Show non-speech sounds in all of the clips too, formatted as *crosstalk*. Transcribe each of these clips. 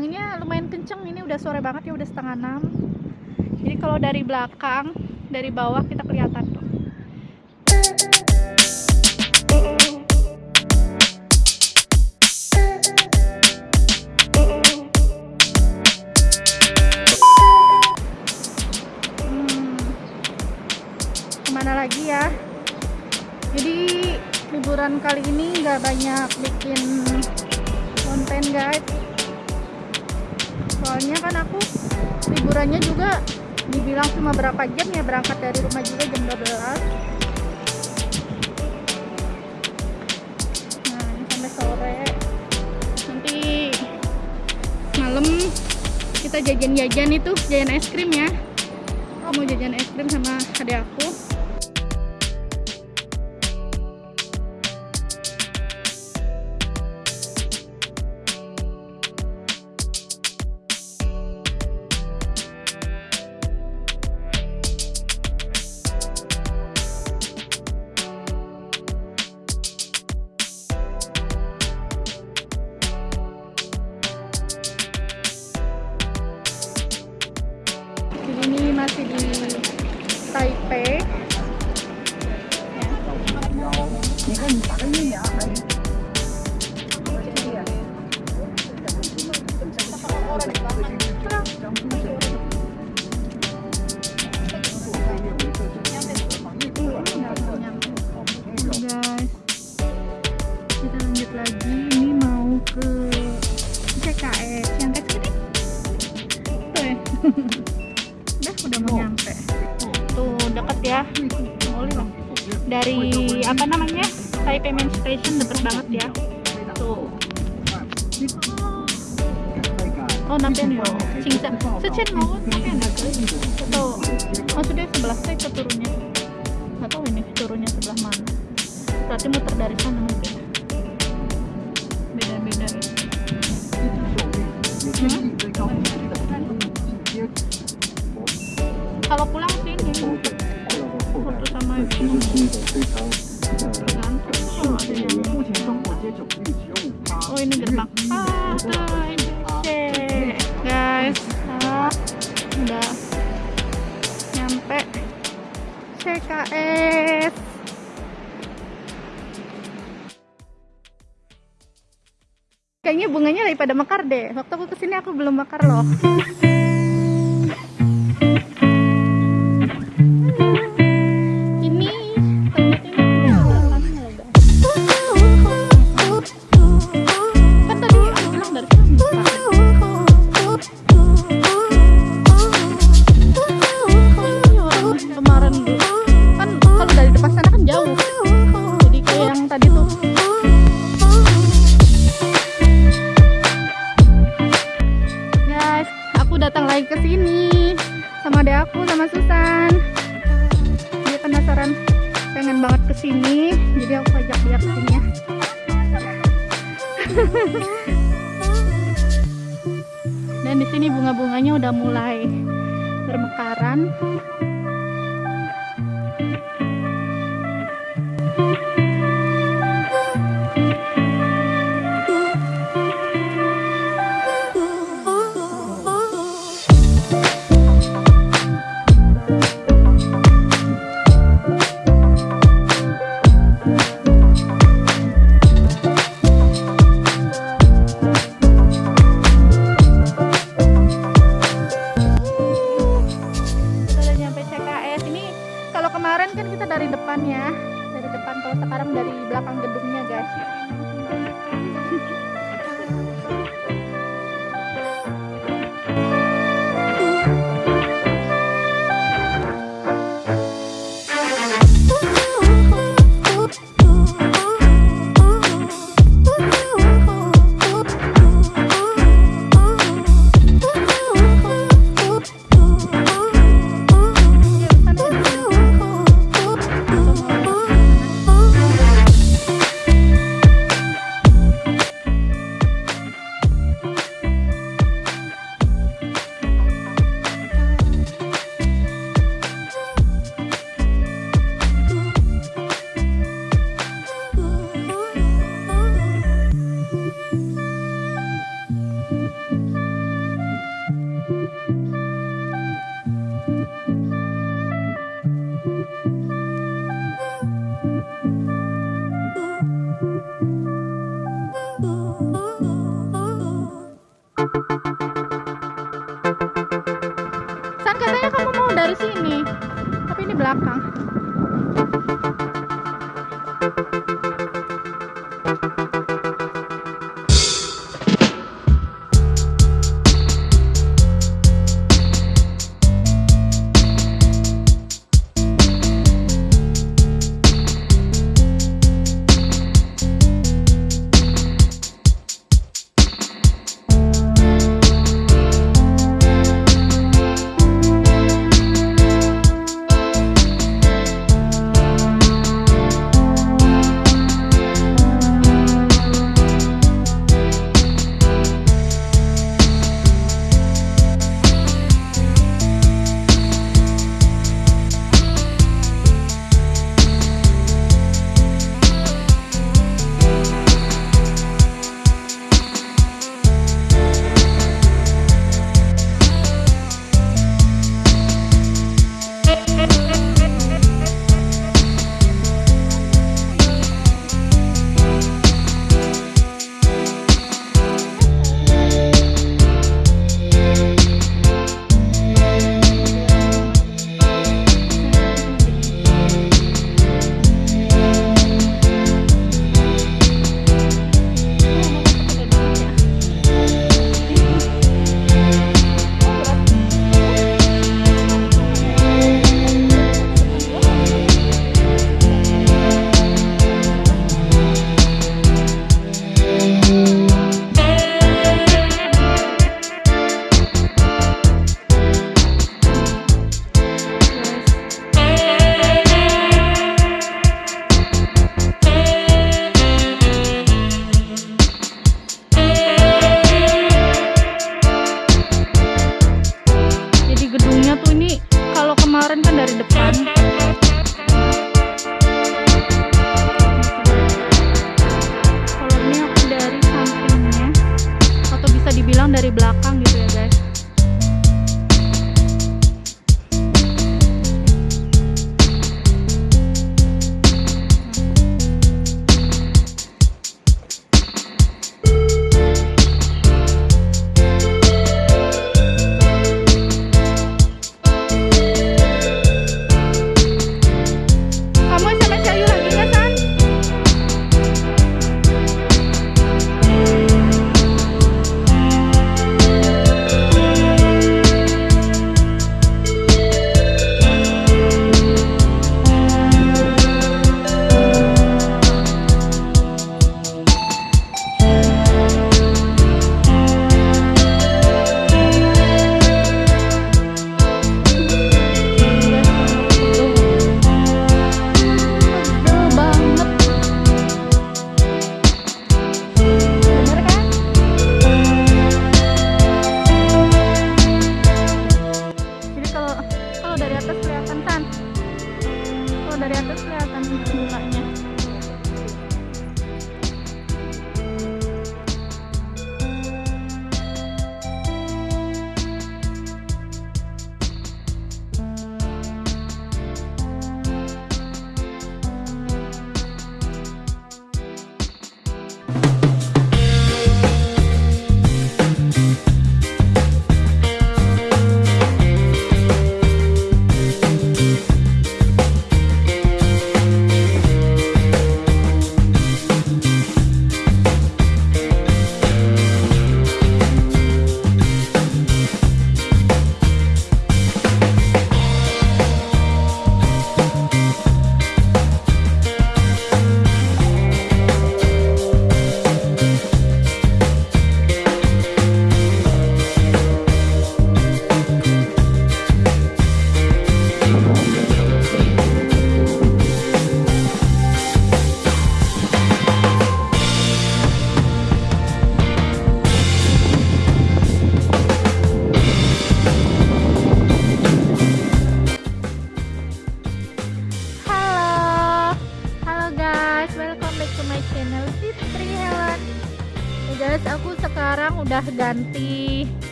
anginnya lumayan kenceng ini udah sore banget ya udah setengah enam. Jadi kalau dari belakang dari bawah kita kelihatan tuh. Hmm, ke mana lagi ya? Jadi liburan kali ini nggak banyak bikin konten guys soalnya kan aku liburannya juga dibilang cuma berapa jam ya berangkat dari rumah juga jam 12 nah ini sampai sore. Nanti malam kita jajan-jajan itu jajan es krim ya. Aku mau jajan es krim sama adik aku ya Cingsa Secen mau nampian nggak tuh maksudnya sebelah saya ke turunnya? Nggak tahu ini turunnya sebelah mana. Berarti muter dari sana mungkin. Beda-beda. Kalau pulang sini foto sama ibu tergantung. Oh ini gerbang. Ah CKS kayaknya bunganya daripada mekar deh. Waktu aku ke sini aku belum mekar loh *laughs*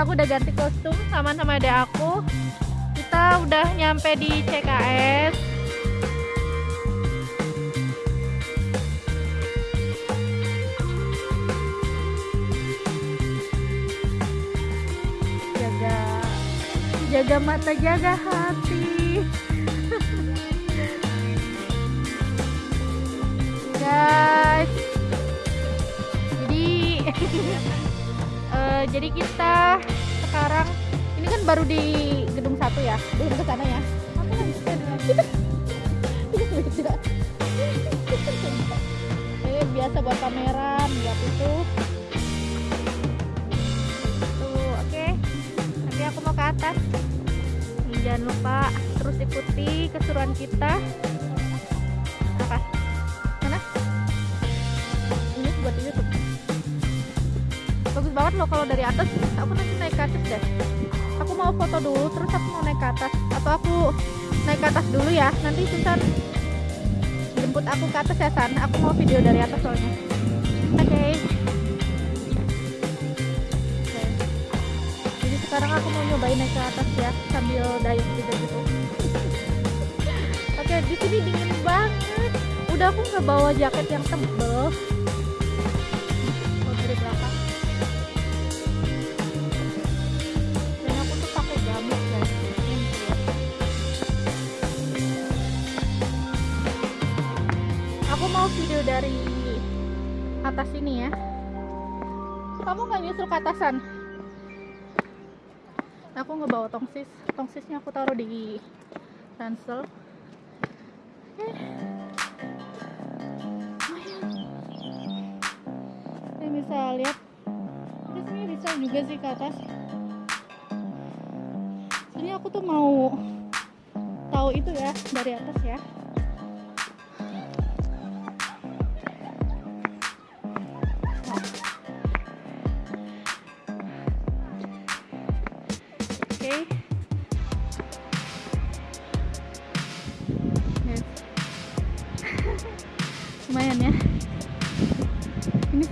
aku udah ganti kostum sama-sama ada aku. Kita udah nyampe di CKS jaga jaga mata jaga hati. *laughs* Guys. Jadi *laughs* eh, jadi kita sekarang. Ini kan baru di gedung satu ya? Belum ke sana ya? Biasa buat pameran lihat itu. Tuh oke. Okay. nanti aku mau ke atas. Jangan lupa terus ikuti keseruan kita loh kalau dari atas aku nanti naik ke atas deh. Aku mau foto dulu terus aku mau naik ke atas. Atau aku naik ke atas dulu ya nanti Susan jemput aku ke atas ya San. Aku mau video dari atas soalnya. Oke. Okay. okay. jadi sekarang aku mau nyobain naik ke atas ya sambil dayung juga gitu. Oke okay, di sini dingin banget. Udah aku nggak bawa jaket yang tebel video dari atas ini ya. Kamu nggak nyusul ke atasan? Aku nggak bawa tongsis. Tongsisnya aku taruh di ransel. Eh. ini bisa lihat. Di sini bisa juga sih ke atas. Ini aku tuh mau tahu itu ya dari atas ya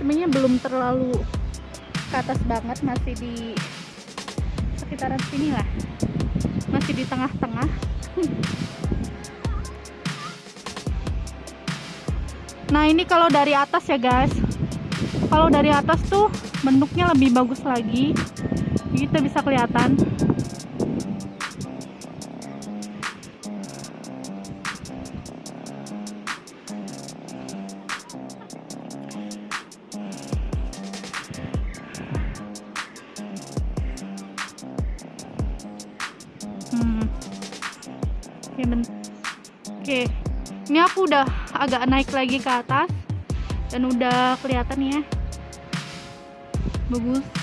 Sebenarnya belum terlalu ke atas banget, masih di sekitaran sini lah. Masih di tengah-tengah. *laughs* Nah, ini kalau dari atas ya, guys. Kalau dari atas tuh bentuknya lebih bagus lagi kita bisa kelihatan oke oke ini aku udah agak naik lagi ke atas dan udah kelihatan ya. Bagus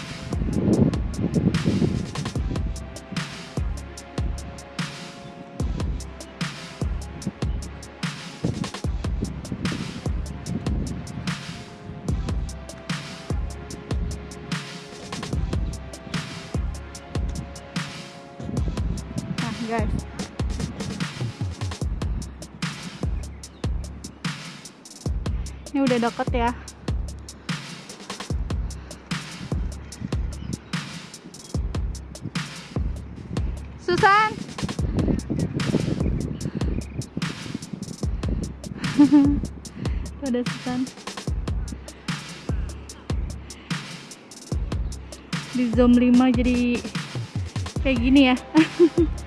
udah deket ya. Susan! *laughs* Ada Susan. Di zoom 5 jadi kayak gini ya *laughs*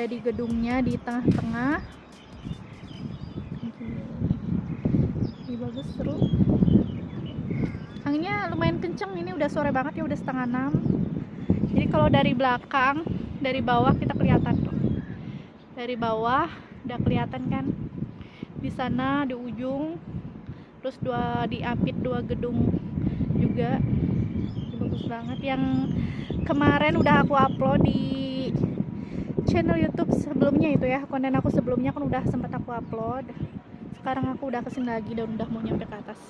ada di gedungnya di tengah-tengah. Ini bagus seru. Anginnya lumayan kenceng ini udah sore banget ya udah setengah enam. Jadi kalau dari belakang dari bawah kita kelihatan tuh. Dari bawah udah kelihatan kan? Di sana di ujung terus dua diapit dua gedung juga. Bagus banget. Yang kemarin udah aku upload di channel YouTube sebelumnya itu ya. Konten aku sebelumnya kan udah sempat aku upload. Sekarang aku udah ke sini lagi dan udah mau nyampe ke atas.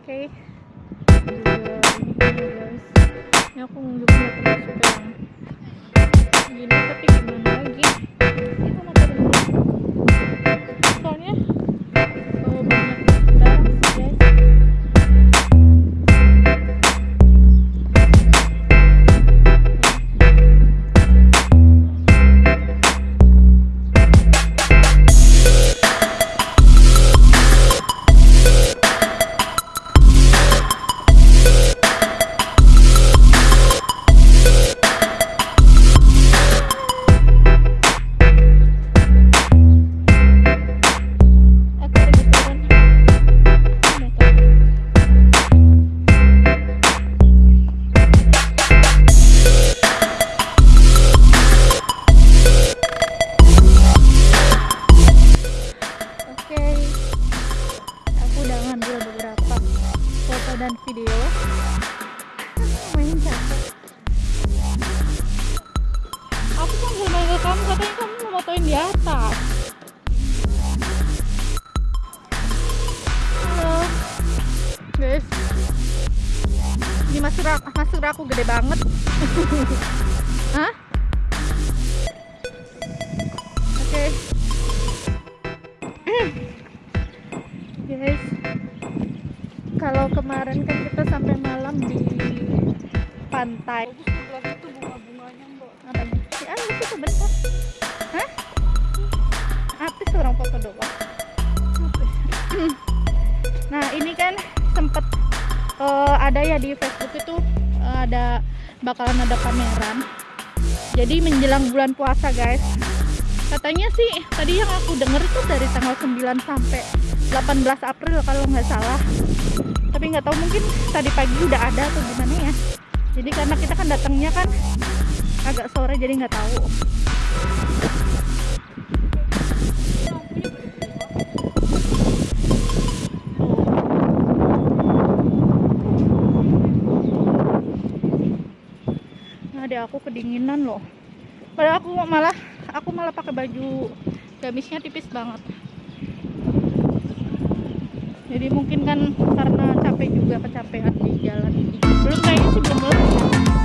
Oke. Okay. ini aku nggak termasuk yang gini. Tapi gimana lagi motoin di atas. Halo. Guys. Ini masker aku, masker aku gede banget. *laughs* Hah? Oke. *clears throat* Guys. Kalau kemarin kan kita sampai malam di pantai bakalan ada pameran. Jadi menjelang bulan puasa guys. Katanya sih tadi yang aku denger itu dari tanggal 9 sampai 18 April kalau nggak salah. Tapi nggak tahu mungkin tadi pagi udah ada atau gimana ya. Jadi karena kita kan datangnya kan agak sore jadi nggak tahu deh aku kedinginan loh. Padahal aku malah aku malah pakai baju gamisnya tipis banget. Jadi mungkin kan karena capek juga kecapean di jalan. Belum kayaknya sih belum.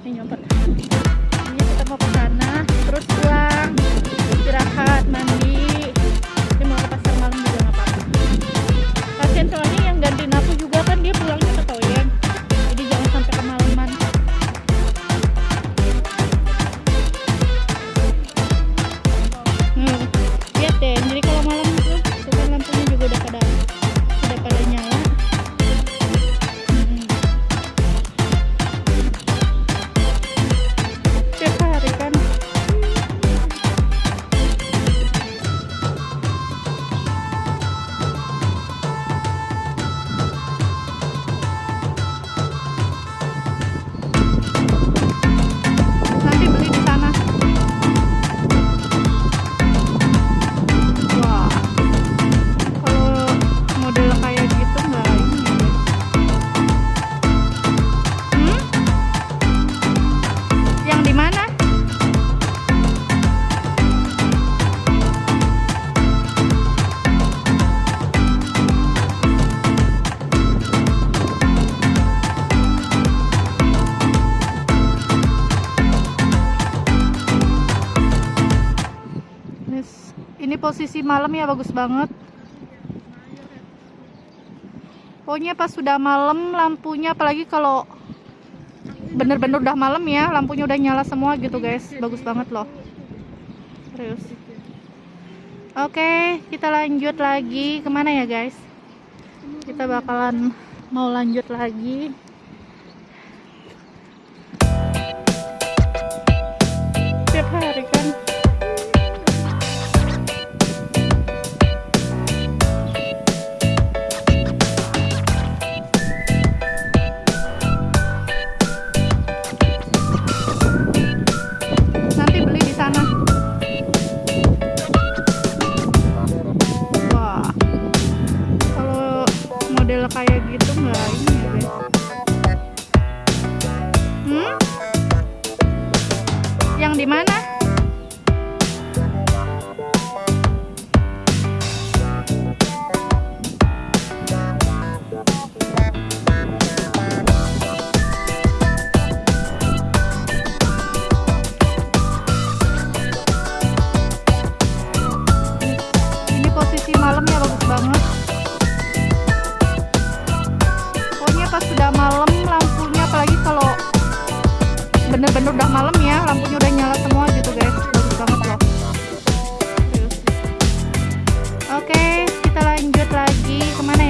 Tuh ini ini posisi malam ya bagus banget. Pokoknya pas sudah malam lampunya apalagi kalau bener-bener udah malam ya lampunya udah nyala semua gitu guys. Bagus banget loh. Serius. Oke kita lanjut lagi. Ke mana ya guys? Kita bakalan mau lanjut lagi. Tiap hari kan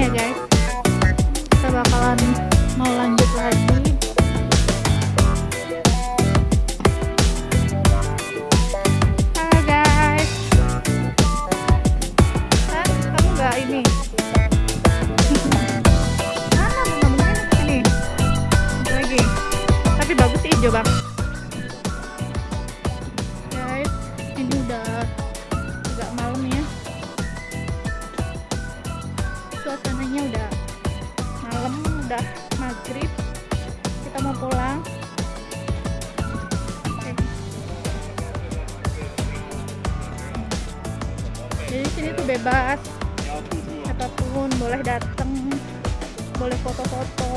ke mana ya siapa pun boleh datang boleh foto-foto